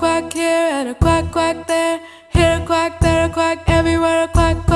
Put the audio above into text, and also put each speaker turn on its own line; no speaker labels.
quack here and a quack quack there. Here a quack, there a quack, everywhere a quack.